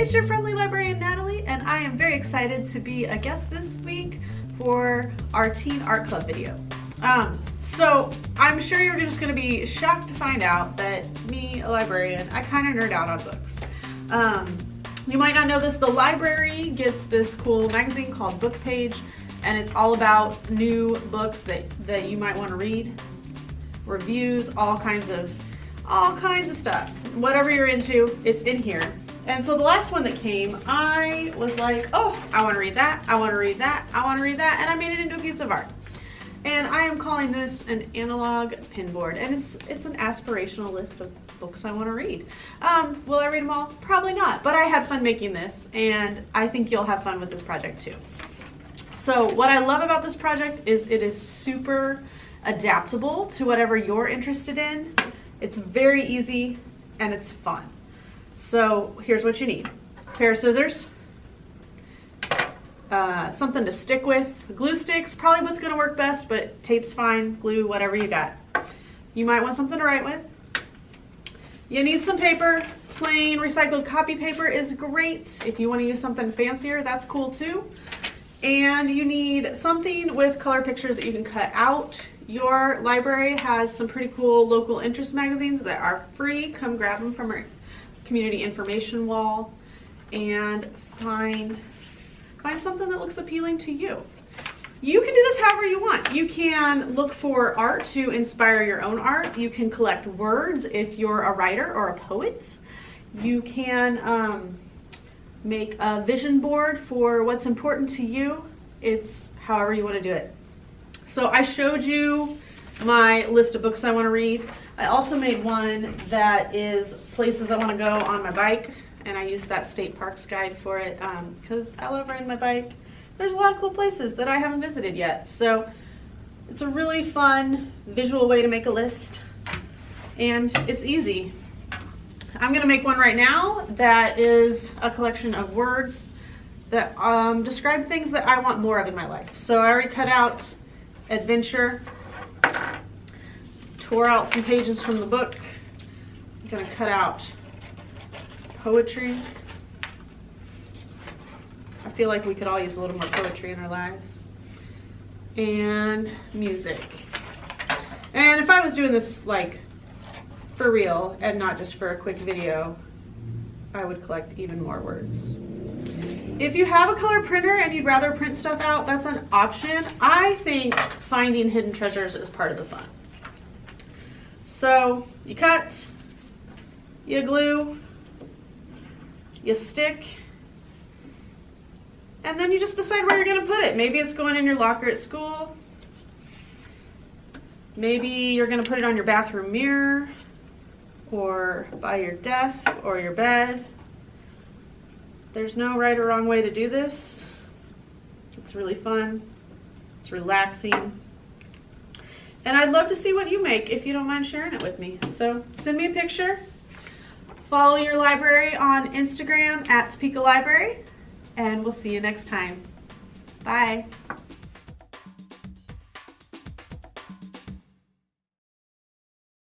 it's your friendly librarian Natalie, and I am very excited to be a guest this week for our Teen Art Club video. Um, so I'm sure you're just gonna be shocked to find out that me, a librarian, I kind of nerd out on books. Um, you might not know this, the library gets this cool magazine called Book Page, and it's all about new books that, that you might want to read, reviews, all kinds of all kinds of stuff. Whatever you're into, it's in here. And so the last one that came, I was like, oh, I want to read that, I want to read that, I want to read that, and I made it into a piece of art. And I am calling this an analog pinboard, and it's it's an aspirational list of books I want to read. Um, will I read them all? Probably not, but I had fun making this, and I think you'll have fun with this project too. So what I love about this project is it is super adaptable to whatever you're interested in. It's very easy and it's fun. So here's what you need. A pair of scissors, uh, something to stick with, glue sticks, probably what's gonna work best, but tape's fine, glue, whatever you got. You might want something to write with. You need some paper. Plain recycled copy paper is great. If you wanna use something fancier, that's cool too. And you need something with color pictures that you can cut out. Your library has some pretty cool local interest magazines that are free. Come grab them from community information wall and find, find something that looks appealing to you. You can do this however you want. You can look for art to inspire your own art. You can collect words if you're a writer or a poet. You can um, make a vision board for what's important to you. It's however you want to do it. So I showed you my list of books I want to read. I also made one that is places I want to go on my bike and I used that state parks guide for it because um, I love riding my bike. There's a lot of cool places that I haven't visited yet. So it's a really fun visual way to make a list and it's easy. I'm gonna make one right now that is a collection of words that um, describe things that I want more of in my life. So I already cut out adventure, tore out some pages from the book. I'm gonna cut out poetry. I feel like we could all use a little more poetry in our lives. And music. And if I was doing this like for real and not just for a quick video, I would collect even more words. If you have a color printer and you'd rather print stuff out, that's an option. I think finding hidden treasures is part of the fun. So you cut, you glue, you stick, and then you just decide where you're gonna put it. Maybe it's going in your locker at school. Maybe you're gonna put it on your bathroom mirror or by your desk or your bed. There's no right or wrong way to do this. It's really fun. It's relaxing. And I'd love to see what you make if you don't mind sharing it with me. So send me a picture. Follow your library on Instagram at Topeka Library. And we'll see you next time. Bye.